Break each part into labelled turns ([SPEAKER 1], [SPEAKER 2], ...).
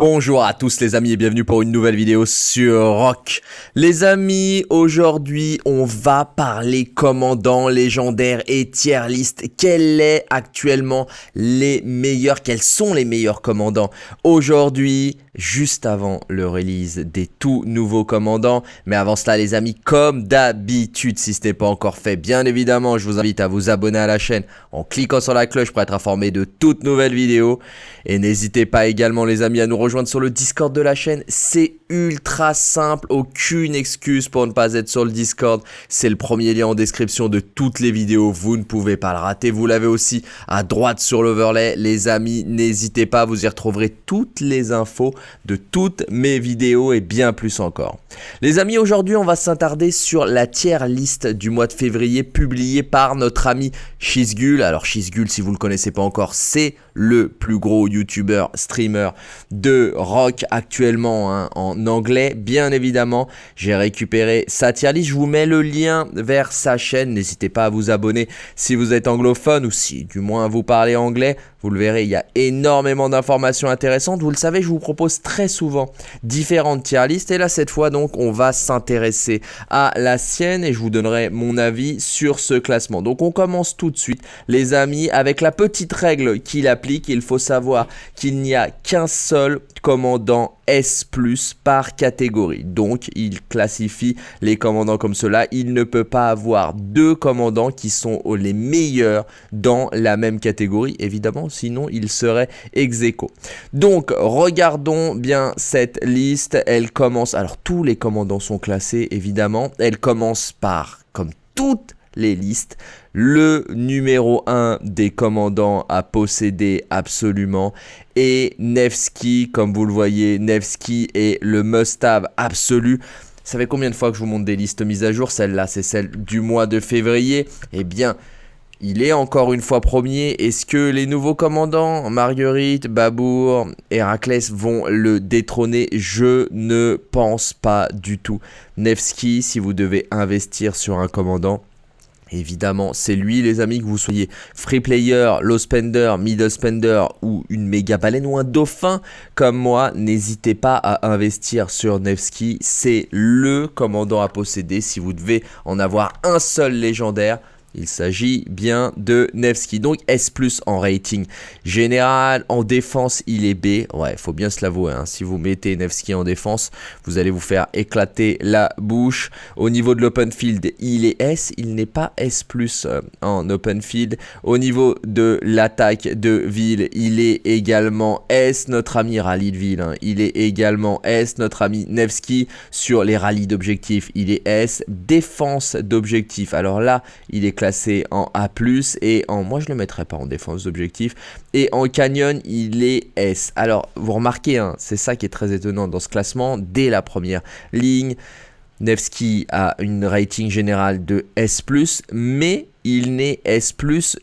[SPEAKER 1] Bonjour à tous les amis et bienvenue pour une nouvelle vidéo sur Rock. Les amis, aujourd'hui on va parler commandants légendaires et tier list. Quels est actuellement les meilleurs, quels sont les meilleurs commandants? Aujourd'hui, juste avant le release des tout nouveaux commandants. Mais avant cela les amis, comme d'habitude, si ce n'est pas encore fait, bien évidemment, je vous invite à vous abonner à la chaîne en cliquant sur la cloche pour être informé de toutes nouvelles vidéos. Et n'hésitez pas également les amis à nous rejoindre sur le Discord de la chaîne. C'est ultra simple, excuse pour ne pas être sur le Discord. C'est le premier lien en description de toutes les vidéos, vous ne pouvez pas le rater. Vous l'avez aussi à droite sur l'overlay. Les amis, n'hésitez pas, vous y retrouverez toutes les infos de toutes mes vidéos et bien plus encore. Les amis, aujourd'hui, on va s'attarder sur la tiers liste du mois de février publiée par notre ami Shizgul. Alors Shizgul, si vous le connaissez pas encore, c'est le plus gros YouTuber, streamer de rock actuellement hein, en anglais. Bien évidemment, j'ai récupéré sa tier list. Je vous mets le lien vers sa chaîne. N'hésitez pas à vous abonner si vous êtes anglophone ou si du moins vous parlez anglais. Vous le verrez, il y a énormément d'informations intéressantes. Vous le savez, je vous propose très souvent différentes tier listes. Et là, cette fois, donc, on va s'intéresser à la sienne et je vous donnerai mon avis sur ce classement. Donc, on commence tout de suite, les amis, avec la petite règle qu'il Il faut savoir qu'il n'y a qu'un seul commandant S+, par catégorie. Donc, il classifie les commandants comme cela. Il ne peut pas avoir deux commandants qui sont les meilleurs dans la même catégorie, évidemment, sinon il serait ex aequo. Donc, regardons bien cette liste. Elle commence, alors tous les commandants sont classés, évidemment. Elle commence par, comme toutes les listes. Le numéro 1 des commandants à posséder absolument et Nevsky, comme vous le voyez, Nevsky est le must-have absolu. Ça fait combien de fois que je vous montre des listes mises à jour? Celle-là, c'est celle du mois de février. Eh bien, il est encore une fois premier. Est-ce que les nouveaux commandants, Marguerite, Babour, Héraclès, vont le détrôner? Je ne pense pas du tout. Nevsky, si vous devez investir sur un commandant, Évidemment, c'est lui les amis, que vous soyez free player, low spender, middle spender ou une méga baleine ou un dauphin comme moi, n'hésitez pas à investir sur Nevsky. C'est le commandant à posséder si vous devez en avoir un seul légendaire. Il s'agit bien de Nevsky. Donc S+, en rating général. En défense, il est B. Ouais, faut bien se l'avouer. Hein. Si vous mettez Nevsky en défense, vous allez vous faire éclater la bouche. Au niveau de l'open field, il est S. Il n'est pas S+, euh, en open field. Au niveau de l'attaque de ville, il est également S. Notre ami rallye de ville, hein. il est également S. Notre ami Nevsky sur les rallyes d'objectifs, il est S. Défense d'objectifs. Alors là, il est classé en A+, et en, moi je le mettrais pas en défense d'objectif, et en canyon il est S. Alors vous remarquez, hein, c'est ça qui est très étonnant dans ce classement, dès la première ligne, Nevsky a une rating générale de S+, mais il n'est S+,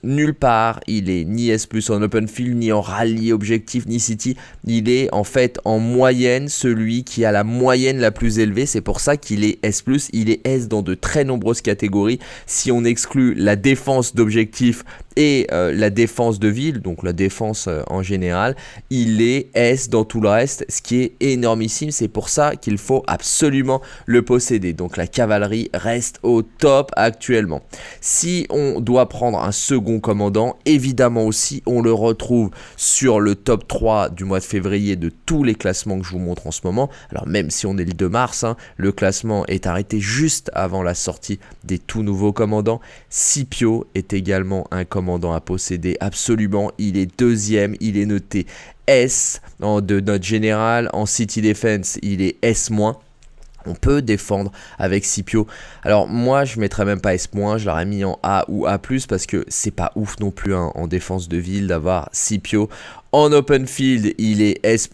[SPEAKER 1] nulle part. Il est ni S+, en open field, ni en rallye objectif, ni city. Il est en fait en moyenne celui qui a la moyenne la plus élevée. C'est pour ça qu'il est S+. Il est S dans de très nombreuses catégories. Si on exclut la défense d'objectif et euh, la défense de ville, donc la défense euh, en général, il est S dans tout le reste, ce qui est énormissime. C'est pour ça qu'il faut absolument le posséder. Donc la cavalerie reste au top actuellement. Si on doit prendre un second commandant, évidemment aussi, on le retrouve sur le top 3 du mois de février de tous les classements que je vous montre en ce moment. Alors même si on est le 2 mars, hein, le classement est arrêté juste avant la sortie des tout nouveaux commandants. Scipio est également un commandant à posséder absolument. Il est deuxième, il est noté S de notre général. En City Defense, il est S-. On peut défendre avec Scipio. Alors moi je mettrais même pas S-, je l'aurais mis en A ou A+, parce que c'est pas ouf non plus hein, en défense de ville d'avoir Scipio. En open field, il est S+,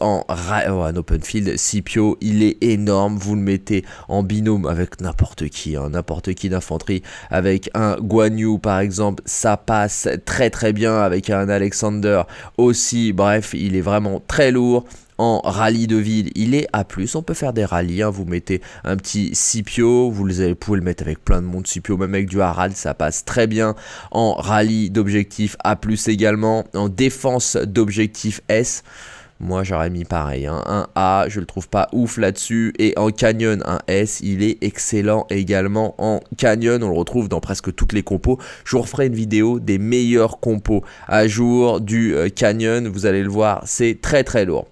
[SPEAKER 1] en, oh, en open field, Scipio, il est énorme, vous le mettez en binôme avec n'importe qui, hein, n'importe qui d'infanterie, avec un Guan Yu par exemple, ça passe très très bien avec un Alexander aussi, bref, il est vraiment très lourd en rallye de ville, il est A+. On peut faire des rallyes, hein. vous mettez un petit Scipio, vous, pouvez le mettre avec plein de monde Scipio, même avec du Harald, ça passe très bien. En rallye d'objectif A+, également. En défense d'objectif S, Moi, j'aurais mis pareil. Hein. Un A, je le trouve pas ouf là-dessus. Et en Canyon, un S, il est excellent également en Canyon. On le retrouve dans presque toutes les compos. Je vous referai une vidéo des meilleurs compos à jour du euh, Canyon. Vous allez le voir, c'est très très lourd.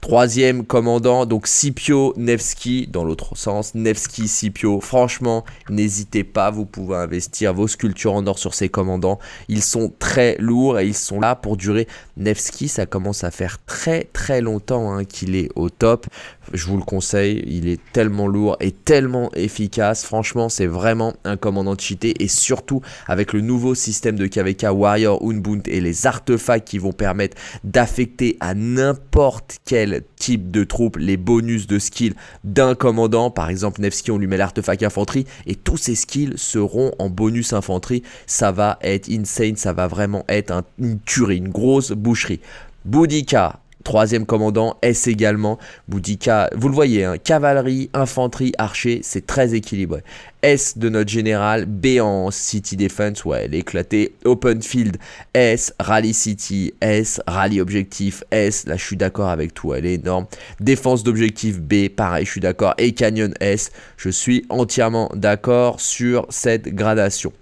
[SPEAKER 1] Troisième commandant, donc Scipio Nevsky, dans l'autre sens, Nevsky Scipio. Franchement, n'hésitez pas, vous pouvez investir vos sculptures en or sur ces commandants. Ils sont très lourds et ils sont là pour durer. Nevsky, ça commence à faire très très longtemps hein, qu'il est au top. Je vous le conseille, il est tellement lourd et tellement efficace. Franchement, c'est vraiment un commandant cheaté et surtout avec le nouveau système de KVK Warrior Unbound et les artefacts qui vont permettre d'affecter à n'importe quel type de troupe les bonus de skill d'un commandant. Par exemple, Nevsky, on lui met l'artefact infanterie et tous ses skills seront en bonus infanterie. Ça va être insane, ça va vraiment être une tuerie, une grosse boucherie. Boudica, Troisième commandant, S également. Boudica, vous le voyez, hein, cavalerie, infanterie, archer, c'est très équilibré. S de notre général, B en City Defense, ouais, elle est éclatée. Open Field, S, Rally City, S, Rally Objectif, S, là je suis d'accord avec tout, elle est énorme. Défense d'objectif B, pareil, je suis d'accord. Et Canyon S, je suis entièrement d'accord sur cette gradation.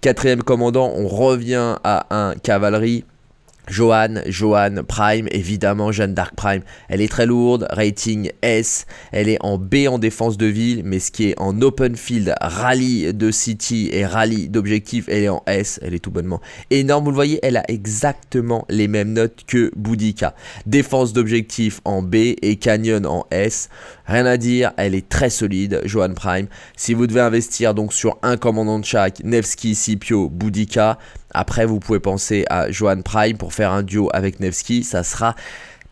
[SPEAKER 1] Quatrième commandant, on revient à un cavalerie. Johan, Johan Prime, évidemment Jeanne d'Arc Prime, elle est très lourde, rating S, elle est en B en défense de ville, mais ce qui est en open field, rallye de city et rallye d'objectif, elle est en S, elle est tout bonnement énorme, vous le voyez, elle a exactement les mêmes notes que Boudica. Défense d'objectif en B et Canyon en S, rien à dire, elle est très solide, Johan Prime. Si vous devez investir donc sur un commandant de chaque, Nevsky, Scipio, Boudica, après, vous pouvez penser à Johan Prime pour faire un duo avec Nevsky. Ça sera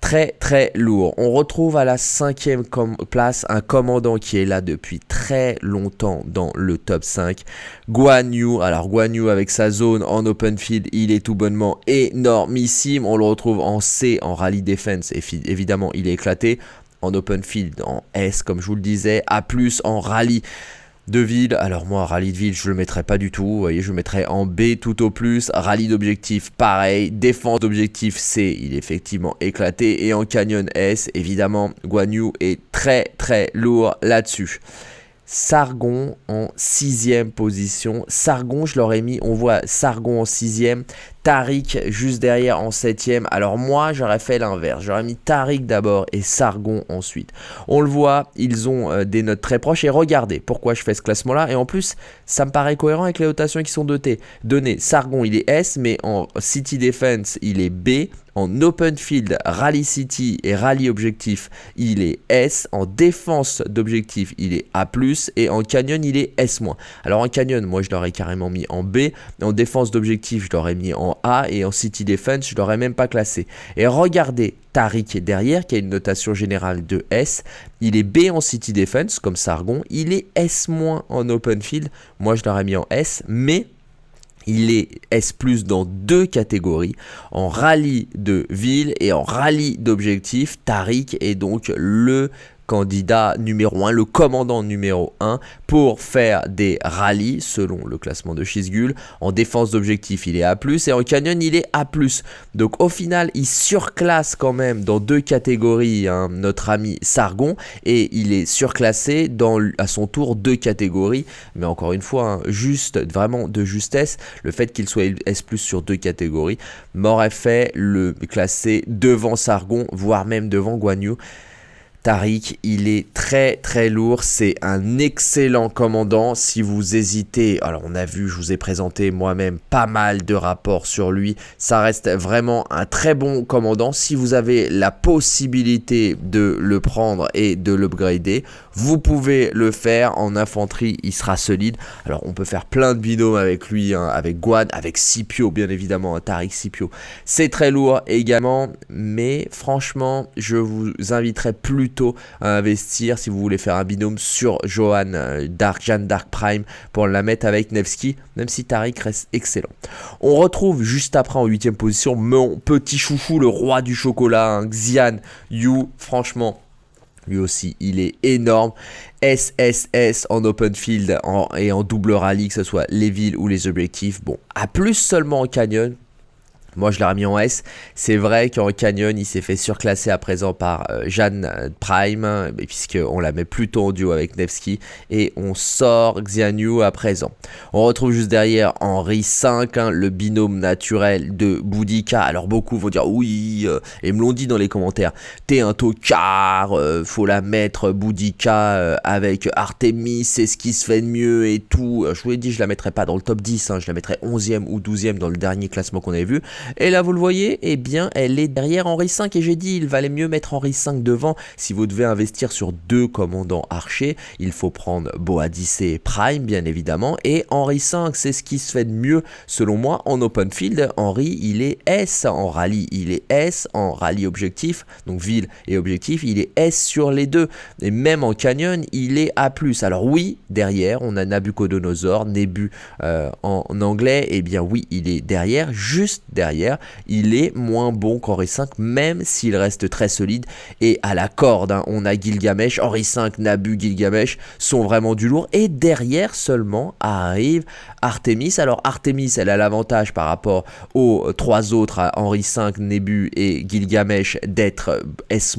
[SPEAKER 1] très très lourd. On retrouve à la cinquième place un commandant qui est là depuis très longtemps dans le top 5. Guan Yu. Alors Guan Yu avec sa zone en open field, il est tout bonnement énormissime. On le retrouve en C en rally defense. Évidemment, il est éclaté. En open field, en S comme je vous le disais. A+, en rallye de ville. Alors moi, rallye de ville, je le mettrais pas du tout. Vous voyez, je le mettrais en B tout au plus. Rallye d'objectif, pareil. Défense d'objectif C, il est effectivement éclaté. Et en canyon S, évidemment, Guan Yu est très très lourd là-dessus. Sargon en sixième position. Sargon, je l'aurais mis, on voit Sargon en sixième. Tariq juste derrière en septième. Alors moi, j'aurais fait l'inverse. J'aurais mis Tariq d'abord et Sargon ensuite. On le voit, ils ont euh, des notes très proches. Et regardez pourquoi je fais ce classement-là. Et en plus, ça me paraît cohérent avec les notations qui sont dotées. données. Sargon, il est S, mais en City Defense, il est B. En Open Field, Rally City et Rally Objectif, il est S. En défense d'objectif, il est A+. Et en Canyon, il est S-. Alors en Canyon, moi, je l'aurais carrément mis en B. En défense d'objectif, je l'aurais mis en a et en City Defense, je l'aurais même pas classé. Et regardez Tariq est derrière, qui a une notation générale de S. Il est B en City Defense, comme Sargon. Il est S- en Open Field. Moi, je l'aurais mis en S, mais il est S+, dans deux catégories, en rallye de ville et en rallye d'objectif. Tariq est donc le candidat numéro 1, le commandant numéro 1 pour faire des rallyes selon le classement de Shizgul. En défense d'objectif, il est A+, et en canyon, il est A+. Donc au final, il surclasse quand même dans deux catégories hein, notre ami Sargon, et il est surclassé dans à son tour deux catégories. Mais encore une fois, hein, juste, vraiment de justesse, le fait qu'il soit S+, sur deux catégories m'aurait fait le classer devant Sargon, voire même devant Guan Yu. Tariq, il est très très lourd, c'est un excellent commandant. Si vous hésitez, alors on a vu, je vous ai présenté moi-même pas mal de rapports sur lui. Ça reste vraiment un très bon commandant. Si vous avez la possibilité de le prendre et de l'upgrader, vous pouvez le faire. En infanterie, il sera solide. Alors on peut faire plein de binômes avec lui, hein, avec Guad, avec Scipio bien évidemment, hein, Tariq Scipio. C'est très lourd également, mais franchement, je vous inviterai plus à investir si vous voulez faire un binôme sur Johan euh, Dark, Jeanne Dark Prime pour la mettre avec Nevsky, même si Tariq reste excellent. On retrouve juste après en 8 position mon petit chouchou, le roi du chocolat, hein, Xian Yu, franchement. Lui aussi, il est énorme. SSS en open field et en double rallye, que ce soit les villes ou les objectifs. Bon, à plus seulement en canyon, Moi, je l'ai remis en S. C'est vrai qu'en Canyon, il s'est fait surclasser à présent par euh, Jeanne Prime, puisqu'on la met plutôt en duo avec Nevsky. Et on sort Xianyu à présent. On retrouve juste derrière Henri 5, hein, le binôme naturel de Boudica. Alors, beaucoup vont dire oui, euh, et me l'ont dit dans les commentaires. T'es un tocard, euh, faut la mettre Boudica avec Artemis, c'est ce qui se fait de mieux et tout. Je vous l'ai dit, je la mettrai pas dans le top 10, hein, je la mettrai 11e ou 12e dans le dernier classement qu'on avait vu. Et là, vous le voyez, eh bien, elle est derrière Henri V. Et j'ai dit, il valait mieux mettre Henri V devant. Si vous devez investir sur deux commandants archers, il faut prendre Boadicée Prime, bien évidemment. Et Henri V, c'est ce qui se fait de mieux, selon moi, en open field. Henri, il est S en rallye. Il est S en rallye objectif. Donc ville et objectif, il est S sur les deux. Et même en canyon, il est A+. Alors oui, derrière, on a Nabucodonosor, Nebu euh, en anglais. Eh bien oui, il est derrière, juste derrière, il est moins bon qu'Henri V, même s'il reste très solide et à la corde. Hein. On a Gilgamesh, Henri V, Nabu, Gilgamesh sont vraiment du lourd. Et derrière seulement arrive Artemis. Alors Artemis, elle a l'avantage par rapport aux trois autres, Henri V, Nebu et Gilgamesh, d'être S-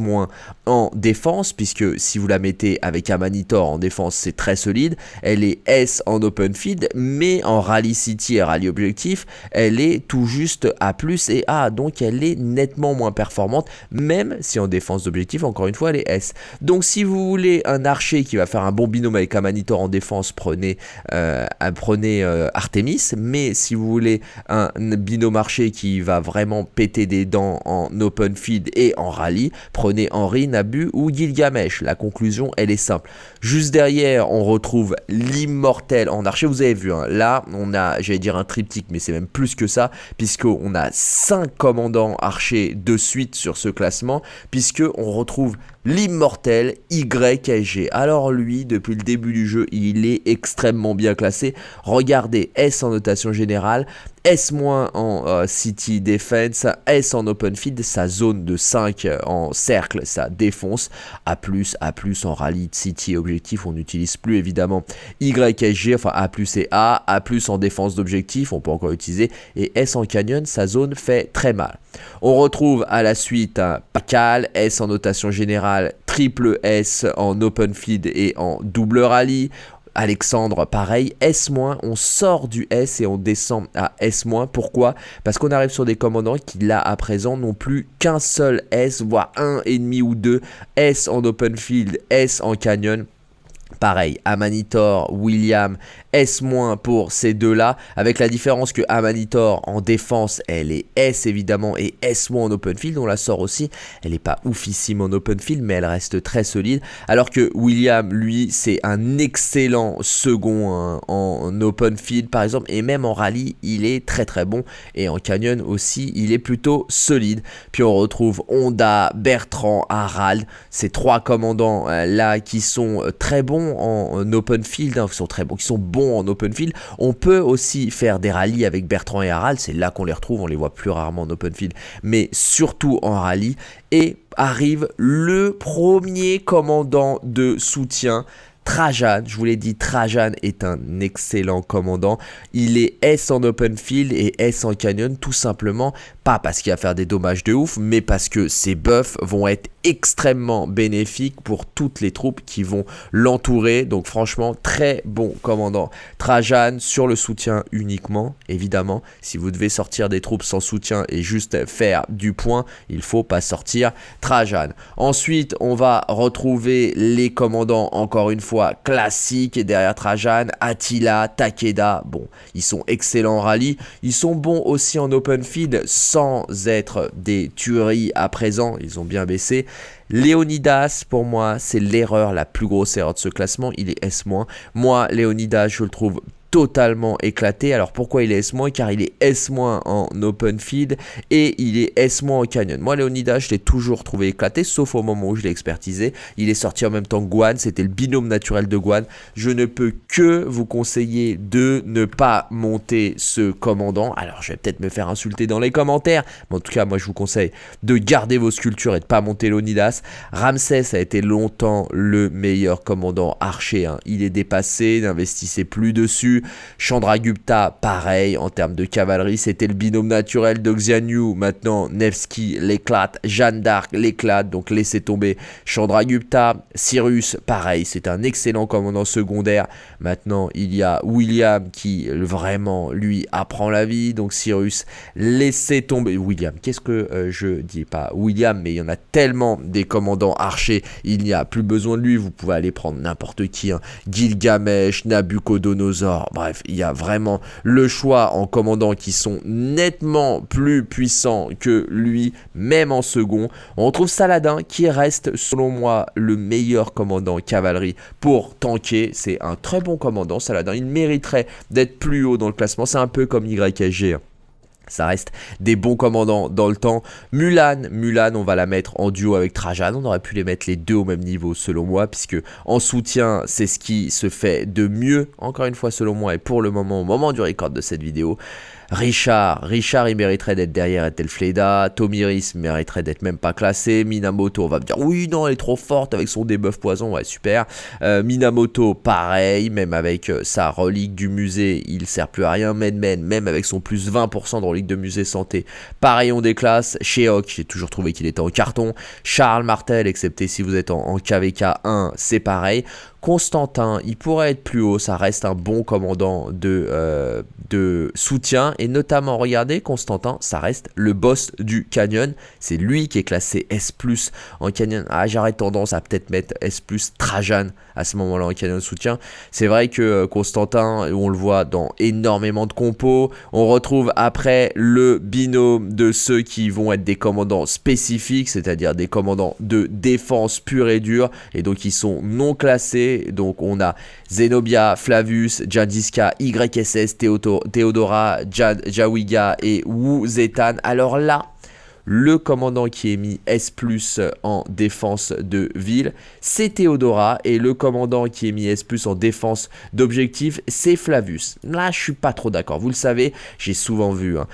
[SPEAKER 1] en défense, puisque si vous la mettez avec Amanitor en défense, c'est très solide. Elle est S en open field, mais en rally city et rally objectif, elle est tout juste A+, et A, donc elle est nettement moins performante, même si en défense d'objectif, encore une fois, elle est S. Donc si vous voulez un archer qui va faire un bon binôme avec Amanitor en défense, prenez, euh, prenez euh, Artemis, mais si vous voulez un binôme archer qui va vraiment péter des dents en open field et en rallye, prenez Henri, Nabu ou Gilgamesh. La conclusion, elle est simple. Juste derrière, on retrouve l'immortel en archer. Vous avez vu, hein, là, on a, j'allais dire un triptyque, mais c'est même plus que ça, puisqu'on a 5 commandants archers de suite sur ce classement, puisque on retrouve l'immortel YSG. Alors lui, depuis le début du jeu, il est extrêmement bien classé. Regardez, S en notation générale, S- en euh, City Defense, S en Open Field, sa zone de 5 euh, en cercle, ça défonce. A+, A+, en rallye City objectif, on n'utilise plus évidemment YSG, enfin A+, et A, A+, en défense d'objectif, on peut encore utiliser, et S en canyon, sa zone fait très mal. On retrouve à la suite Pacal, S en notation générale, triple S en open field et en double rallye. Alexandre, pareil, S-, on sort du S et on descend à S-. Pourquoi? Parce qu'on arrive sur des commandants qui, là, à présent, n'ont plus qu'un seul S, voire un et demi ou deux S en open field, S en canyon. Pareil, Amanitor, William, S- pour ces deux-là, avec la différence que Amanitor en défense, elle est S évidemment et S- en open field, on la sort aussi, elle n'est pas oufissime en open field, mais elle reste très solide, alors que William, lui, c'est un excellent second hein, en open field par exemple, et même en rallye, il est très très bon, et en canyon aussi, il est plutôt solide. Puis on retrouve Honda, Bertrand, Harald, ces trois commandants euh, là qui sont euh, très bons en, open field, hein, qui sont très bons, qui sont bons en open field. On peut aussi faire des rallyes avec Bertrand et Harald, c'est là qu'on les retrouve, on les voit plus rarement en open field, mais surtout en rallye. Et arrive le premier commandant de soutien Trajan, je vous l'ai dit, Trajan est un excellent commandant. Il est S en open field et S en canyon tout simplement, pas parce qu'il va faire des dommages de ouf, mais parce que ses buffs vont être extrêmement bénéfique pour toutes les troupes qui vont l'entourer. Donc franchement, très bon commandant. Trajan sur le soutien uniquement, évidemment. Si vous devez sortir des troupes sans soutien et juste faire du point, il faut pas sortir Trajan. Ensuite, on va retrouver les commandants, encore une fois, classiques. Derrière Trajan, Attila, Takeda. Bon, ils sont excellents en rallye. Ils sont bons aussi en open field sans être des tueries à présent. Ils ont bien baissé. Léonidas, pour moi, c'est l'erreur, la plus grosse erreur de ce classement. Il est S-. Moi, Léonidas, je le trouve totalement éclaté. Alors pourquoi il est S-? Car il est S- en open field et il est S- en canyon. Moi, Leonidas, je l'ai toujours trouvé éclaté, sauf au moment où je l'ai expertisé. Il est sorti en même temps que Guan, c'était le binôme naturel de Guan. Je ne peux que vous conseiller de ne pas monter ce commandant. Alors, je vais peut-être me faire insulter dans les commentaires, mais en tout cas, moi, je vous conseille de garder vos sculptures et de pas monter Leonidas. Ramsès a été longtemps le meilleur commandant archer. Hein. Il est dépassé, n'investissez plus dessus. Chandragupta, pareil, en termes de cavalerie, c'était le binôme naturel de Xianyu. Maintenant, Nevsky l'éclate, Jeanne d'Arc l'éclate, donc laissez tomber Chandragupta. Cyrus, pareil, c'est un excellent commandant secondaire. Maintenant, il y a William qui vraiment, lui, apprend la vie. Donc Cyrus, laissez tomber. William, qu'est-ce que euh, je dis Pas William, mais il y en a tellement des commandants archers, il n'y a plus besoin de lui. Vous pouvez aller prendre n'importe qui. Hein. Gilgamesh, Nabucodonosor, bref, il y a vraiment le choix en commandants qui sont nettement plus puissants que lui, même en second. On retrouve Saladin qui reste, selon moi, le meilleur commandant cavalerie pour tanker. C'est un très bon commandant, Saladin. Il mériterait d'être plus haut dans le classement. C'est un peu comme YSG. Ça reste des bons commandants dans le temps. Mulan, Mulan, on va la mettre en duo avec Trajan. On aurait pu les mettre les deux au même niveau selon moi, puisque en soutien, c'est ce qui se fait de mieux, encore une fois selon moi, et pour le moment, au moment du record de cette vidéo. Richard, Richard il mériterait d'être derrière Ethelfleda, Tomiris mériterait d'être même pas classé, Minamoto on va me dire oui non elle est trop forte avec son debuff poison, ouais super, euh, Minamoto pareil, même avec euh, sa relique du musée il sert plus à rien, Medmen même avec son plus 20% de relique de musée santé, pareil on déclasse, Sheok j'ai toujours trouvé qu'il était en carton, Charles Martel excepté si vous êtes en, en KVK 1 c'est pareil, Constantin, il pourrait être plus haut, ça reste un bon commandant de, euh, de soutien. Et notamment, regardez, Constantin, ça reste le boss du canyon. C'est lui qui est classé S+, en canyon. Ah, j'aurais tendance à peut-être mettre S+, Trajan à ce moment-là en canyon de soutien. C'est vrai que euh, Constantin, on le voit dans énormément de compos. On retrouve après le binôme de ceux qui vont être des commandants spécifiques, c'est-à-dire des commandants de défense pure et dure. Et donc, ils sont non classés donc on a Zenobia, Flavius, Jadiska, YSS, Theodora, Jawiga et Wu Zetan. Alors là, le commandant qui est mis S+, en défense de ville, c'est Theodora, et le commandant qui est mis S+, en défense d'objectif, c'est Flavius. Là, je suis pas trop d'accord, vous le savez, j'ai souvent vu... Hein.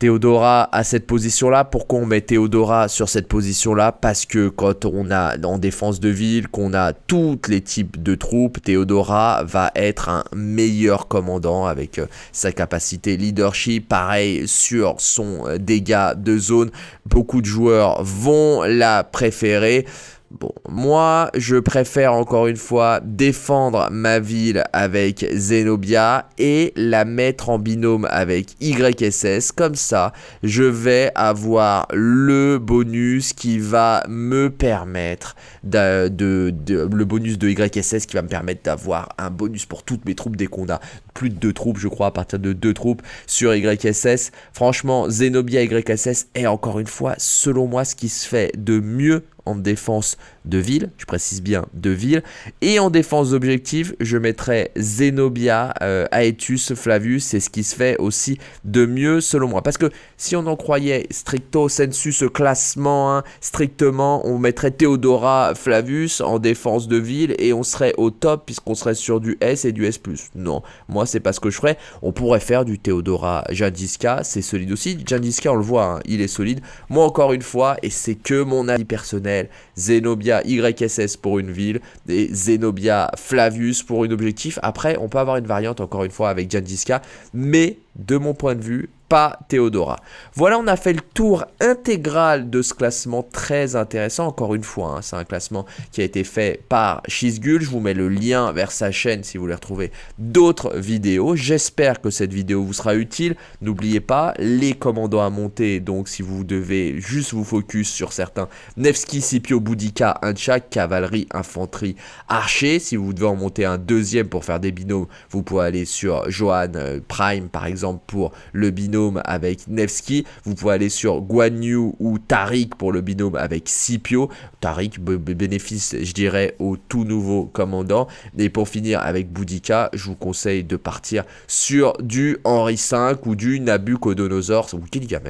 [SPEAKER 1] Théodora à cette position-là. Pourquoi on met Théodora sur cette position-là? Parce que quand on a en défense de ville, qu'on a tous les types de troupes, Théodora va être un meilleur commandant avec euh, sa capacité leadership. Pareil sur son euh, dégât de zone. Beaucoup de joueurs vont la préférer. Bon, moi, je préfère encore une fois défendre ma ville avec Zenobia et la mettre en binôme avec YSS. Comme ça, je vais avoir le bonus qui va me permettre de, le bonus de YSS qui va me permettre d'avoir un bonus pour toutes mes troupes dès qu'on a plus de deux troupes, je crois, à partir de deux troupes sur YSS. Franchement, Zenobia YSS est encore une fois, selon moi, ce qui se fait de mieux en défense de ville, je précise bien de ville, et en défense d'objectif, je mettrai Zenobia, euh, Aetus, Flavius, c'est ce qui se fait aussi de mieux selon moi. Parce que si on en croyait stricto sensu ce classement, hein, strictement, on mettrait Theodora, Flavius en défense de ville et on serait au top puisqu'on serait sur du S et du S+. Non, moi c'est pas ce que je ferais. On pourrait faire du Theodora Jadiska, c'est solide aussi. Jadiska, on le voit, hein, il est solide. Moi encore une fois, et c'est que mon avis personnel, Zenobia YSS pour une ville, et Zenobia Flavius pour un objectif. Après, on peut avoir une variante encore une fois avec Jandiska, mais de mon point de vue, pas Théodora. Voilà, on a fait le tour intégral de ce classement très intéressant. Encore une fois, hein, c'est un classement qui a été fait par Shizgul. Je vous mets le lien vers sa chaîne si vous voulez retrouver d'autres vidéos. J'espère que cette vidéo vous sera utile. N'oubliez pas, les commandants à monter, donc si vous devez juste vous focus sur certains, Nevsky, Scipio, Boudica, chaque cavalerie, infanterie, archer. Si vous devez en monter un deuxième pour faire des binômes, vous pouvez aller sur Johan euh, Prime par pour le binôme avec Nevsky. Vous pouvez aller sur Guan Yu ou Tariq pour le binôme avec Scipio. Tariq bénéfice, je dirais, au tout nouveau commandant. Et pour finir avec Boudica, je vous conseille de partir sur du Henri V ou du Nabucodonosor ou.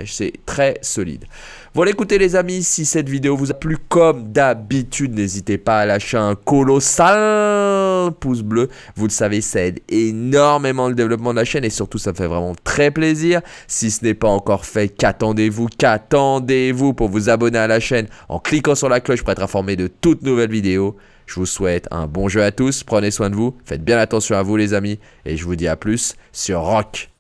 [SPEAKER 1] C'est très solide. Voilà, écoutez les amis, si cette vidéo vous a plu comme d'habitude, n'hésitez pas à lâcher un colossal pouce bleu. Vous le savez, ça aide énormément le développement de la chaîne et surtout ça me fait vraiment très plaisir. Si ce n'est pas encore fait, qu'attendez-vous Qu'attendez-vous pour vous abonner à la chaîne en cliquant sur la cloche pour être informé de toutes nouvelles vidéos Je vous souhaite un bon jeu à tous, prenez soin de vous, faites bien attention à vous les amis, et je vous dis à plus sur Rock.